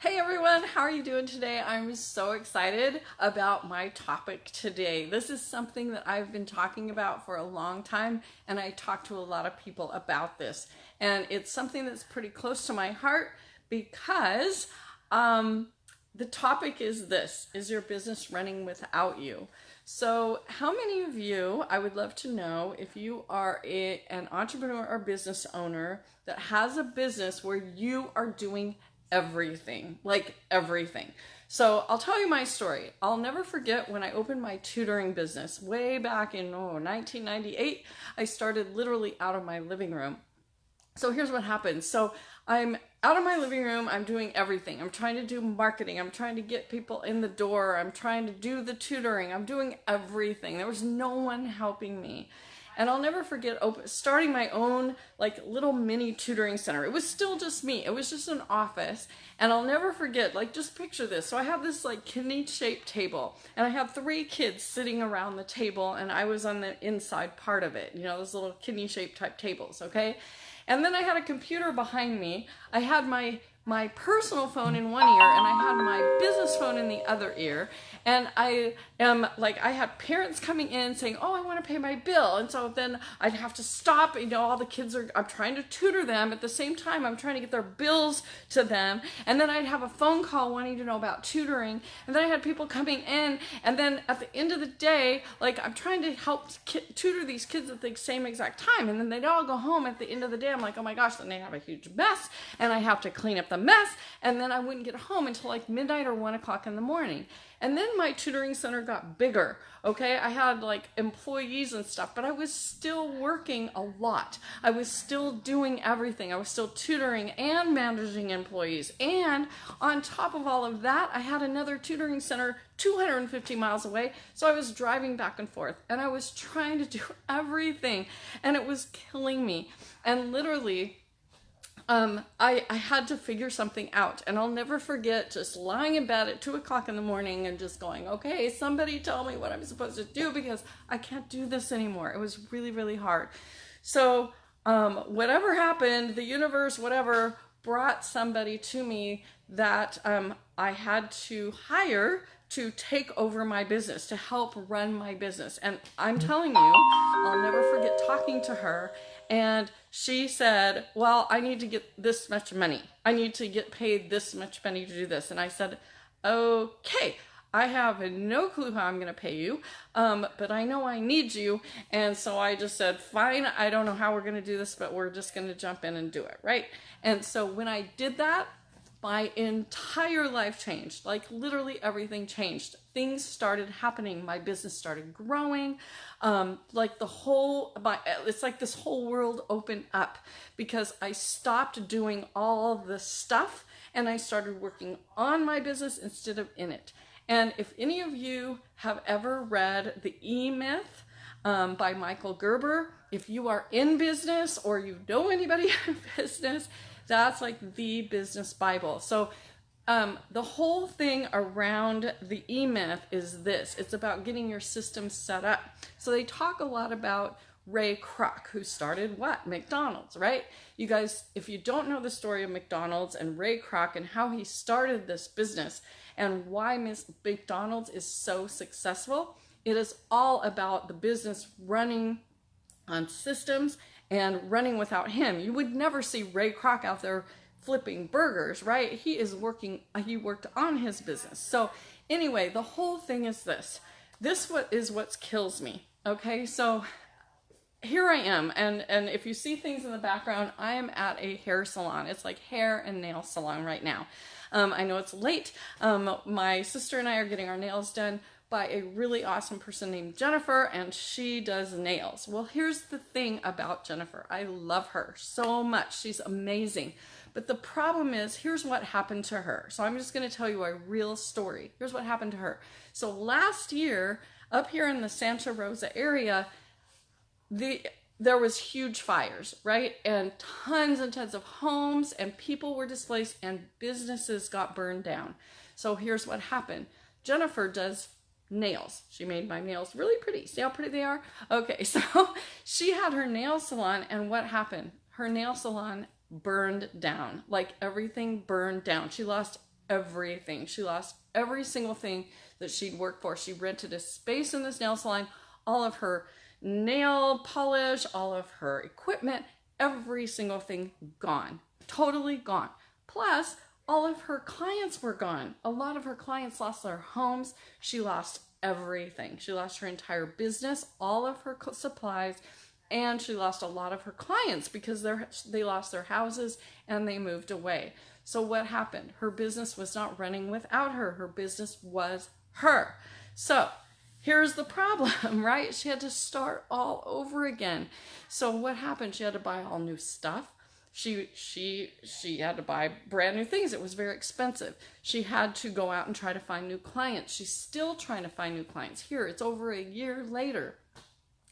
Hey everyone, how are you doing today? I'm so excited about my topic today. This is something that I've been talking about for a long time, and I talk to a lot of people about this. And it's something that's pretty close to my heart because um, the topic is this Is your business running without you? So, how many of you, I would love to know if you are a, an entrepreneur or business owner that has a business where you are doing everything, like everything. So I'll tell you my story. I'll never forget when I opened my tutoring business way back in oh, 1998. I started literally out of my living room. So here's what happened. So I'm out of my living room. I'm doing everything. I'm trying to do marketing. I'm trying to get people in the door. I'm trying to do the tutoring. I'm doing everything. There was no one helping me. And I'll never forget open, starting my own like little mini tutoring center. It was still just me. It was just an office. And I'll never forget, like just picture this. So I have this like kidney shaped table and I have three kids sitting around the table and I was on the inside part of it. You know, those little kidney shaped type tables, okay? And then I had a computer behind me. I had my my personal phone in one ear and I had my business phone in the other ear. And I am like, I had parents coming in saying, Oh, I want to pay my bill. And so then I'd have to stop. You know, all the kids are, I'm trying to tutor them. At the same time, I'm trying to get their bills to them. And then I'd have a phone call wanting to know about tutoring. And then I had people coming in. And then at the end of the day, like, I'm trying to help tutor these kids at the same exact time. And then they'd all go home at the end of the day. I'm like, Oh my gosh, then they have a huge mess. And I have to clean up the mess and then I wouldn't get home until like midnight or one o'clock in the morning. And then my tutoring center got bigger. Okay, I had like employees and stuff, but I was still working a lot. I was still doing everything. I was still tutoring and managing employees. And on top of all of that, I had another tutoring center 250 miles away. So I was driving back and forth and I was trying to do everything and it was killing me. And literally, um, I, I had to figure something out. And I'll never forget just lying in bed at two o'clock in the morning and just going, okay, somebody tell me what I'm supposed to do because I can't do this anymore. It was really, really hard. So, um, whatever happened, the universe, whatever, brought somebody to me that um, I had to hire to take over my business, to help run my business. And I'm telling you, I'll never forget talking to her and she said, Well, I need to get this much money. I need to get paid this much money to do this. And I said, Okay, I have no clue how I'm going to pay you, um, but I know I need you. And so I just said, Fine, I don't know how we're going to do this, but we're just going to jump in and do it, right? And so when I did that, my entire life changed. Like literally everything changed. Things started happening. My business started growing. Um, like the whole, my, it's like this whole world opened up because I stopped doing all the stuff and I started working on my business instead of in it. And if any of you have ever read The E Myth um, by Michael Gerber, if you are in business or you know anybody in business, that's like the business Bible. So um, the whole thing around the E Myth is this it's about getting your system set up. So they talk a lot about Ray Kroc, who started what? McDonald's, right? You guys, if you don't know the story of McDonald's and Ray Kroc and how he started this business and why Miss McDonald's is so successful, it is all about the business running on systems and running without him. You would never see Ray Kroc out there flipping burgers, right? He is working, he worked on his business. So, anyway, the whole thing is this this what is what kills me. Okay, so here I am, and and if you see things in the background, I am at a hair salon. It's like hair and nail salon right now. Um, I know it's late. Um, my sister and I are getting our nails done by a really awesome person named Jennifer, and she does nails. Well, here's the thing about Jennifer I love her so much. She's amazing. But the problem is, here's what happened to her. So I'm just going to tell you a real story. Here's what happened to her. So last year, up here in the Santa Rosa area, the there was huge fires, right? And tons and tons of homes and people were displaced and businesses got burned down. So here's what happened. Jennifer does nails. She made my nails really pretty. See how pretty they are? Okay, so she had her nail salon, and what happened? Her nail salon burned down. Like everything burned down. She lost everything. She lost every single thing that she'd worked for. She rented a space in this nail salon, all of her nail polish, all of her equipment, every single thing gone. Totally gone. Plus, all of her clients were gone. A lot of her clients lost their homes. She lost everything. She lost her entire business, all of her supplies, and she lost a lot of her clients because they lost their houses and they moved away. So what happened? Her business was not running without her. Her business was her. So here's the problem, right? She had to start all over again. So what happened? She had to buy all new stuff she she she had to buy brand new things. It was very expensive. She had to go out and try to find new clients. She's still trying to find new clients. Here it's over a year later.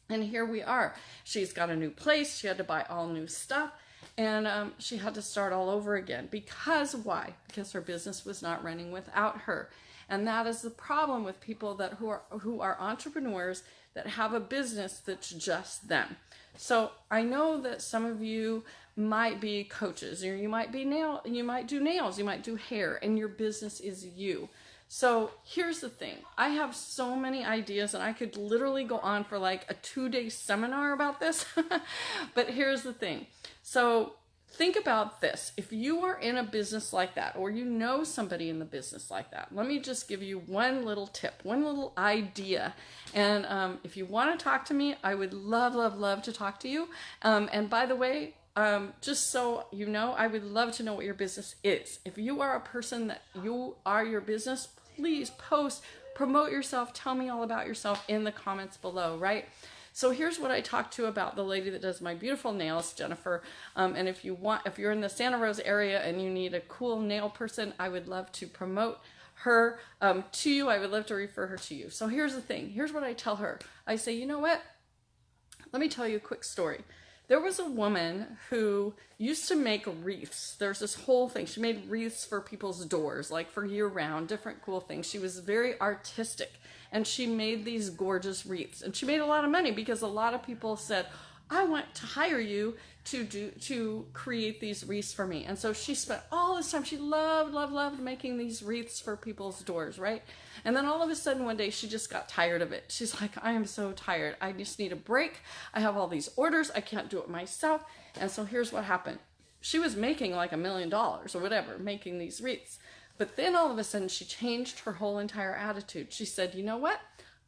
And here we are. She's got a new place. She had to buy all new stuff. And um, she had to start all over again. Because why? Because her business was not running without her. And that is the problem with people that who are who are entrepreneurs that have a business that's just them. So i know that some of you might be coaches or you might be nail you might do nails you might do hair and your business is you. So here's the thing. I have so many ideas and i could literally go on for like a two day seminar about this. But here's the thing. So think about this. If you are in a business like that or you know somebody in the business like that let me just give you one little tip one little idea. And um, if you want to talk to me i would love love love to talk to you. Um, and by the way um, just so you know, I would love to know what your business is. If you are a person that you are your business, please post, promote yourself, tell me all about yourself in the comments below, right? So here's what I talked to about the lady that does my beautiful nails, Jennifer. Um, and if you want, if you're in the Santa Rosa area and you need a cool nail person, I would love to promote her um, to you. I would love to refer her to you. So here's the thing. Here's what I tell her. I say, you know what? Let me tell you a quick story. There was a woman who used to make wreaths. There's this whole thing. She made wreaths for people's doors, like for year round, different cool things. She was very artistic and she made these gorgeous wreaths. And she made a lot of money because a lot of people said, I want to hire you to do to create these wreaths for me. And so she spent all this time. She loved, loved, loved making these wreaths for people's doors, right? And then all of a sudden one day she just got tired of it. She's like, I am so tired. I just need a break. I have all these orders. I can't do it myself. And so here's what happened. She was making like a million dollars or whatever, making these wreaths. But then all of a sudden she changed her whole entire attitude. She said, you know what?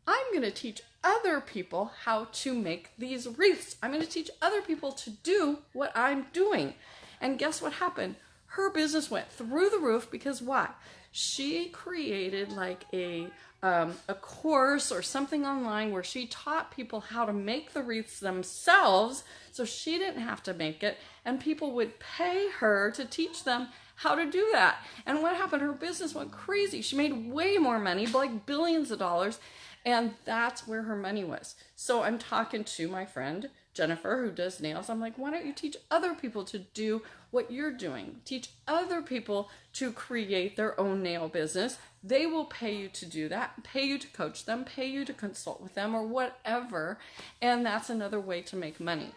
I'm going to teach other people how to make these wreaths. I'm going to teach other people to do what I'm doing. And guess what happened? Her business went through the roof because why? She created like a um, a course or something online where she taught people how to make the wreaths themselves so she didn't have to make it and people would pay her to teach them how to do that and what happened her business went crazy she made way more money like billions of dollars and that's where her money was. So I'm talking to my friend Jennifer, who does nails. I'm like, why don't you teach other people to do what you're doing? Teach other people to create their own nail business. They will pay you to do that, pay you to coach them, pay you to consult with them, or whatever. And that's another way to make money.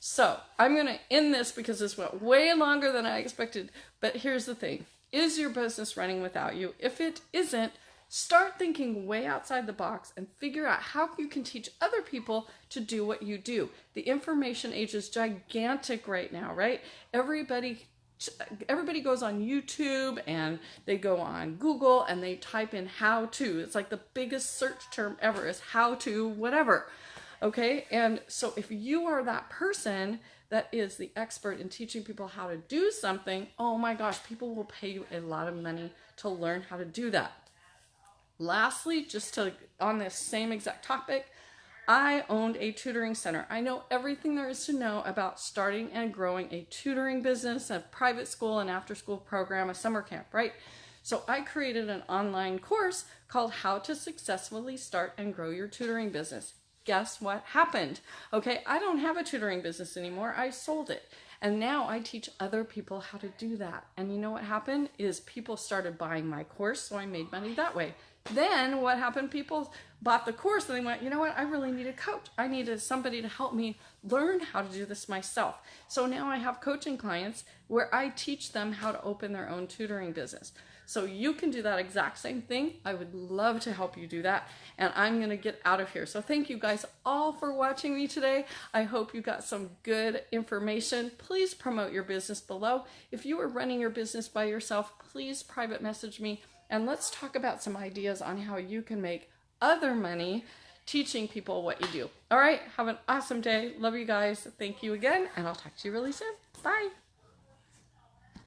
So I'm going to end this because this went way longer than I expected. But here's the thing Is your business running without you? If it isn't, Start thinking way outside the box and figure out how you can teach other people to do what you do. The information age is gigantic right now, right? Everybody everybody goes on YouTube and they go on Google and they type in how to. It's like the biggest search term ever is how to whatever. Okay? And so if you are that person that is the expert in teaching people how to do something, oh my gosh, people will pay you a lot of money to learn how to do that. Lastly, just to on this same exact topic, I owned a tutoring center. I know everything there is to know about starting and growing a tutoring business, a private school, an after school program, a summer camp, right? So I created an online course called How to Successfully Start and Grow Your Tutoring Business. Guess what happened? Okay, I don't have a tutoring business anymore. I sold it. And now I teach other people how to do that. And you know what happened is people started buying my course, so I made money that way. Then what happened? People bought the course and they went, you know what? I really need a coach. I needed somebody to help me learn how to do this myself. So now I have coaching clients where I teach them how to open their own tutoring business. So you can do that exact same thing. I would love to help you do that. And I'm going to get out of here. So thank you guys all for watching me today. I hope you got some good information. Please promote your business below. If you are running your business by yourself, please private message me and let's talk about some ideas on how you can make other money teaching people what you do. All right, have an awesome day. Love you guys. Thank you again, and I'll talk to you really soon. Bye.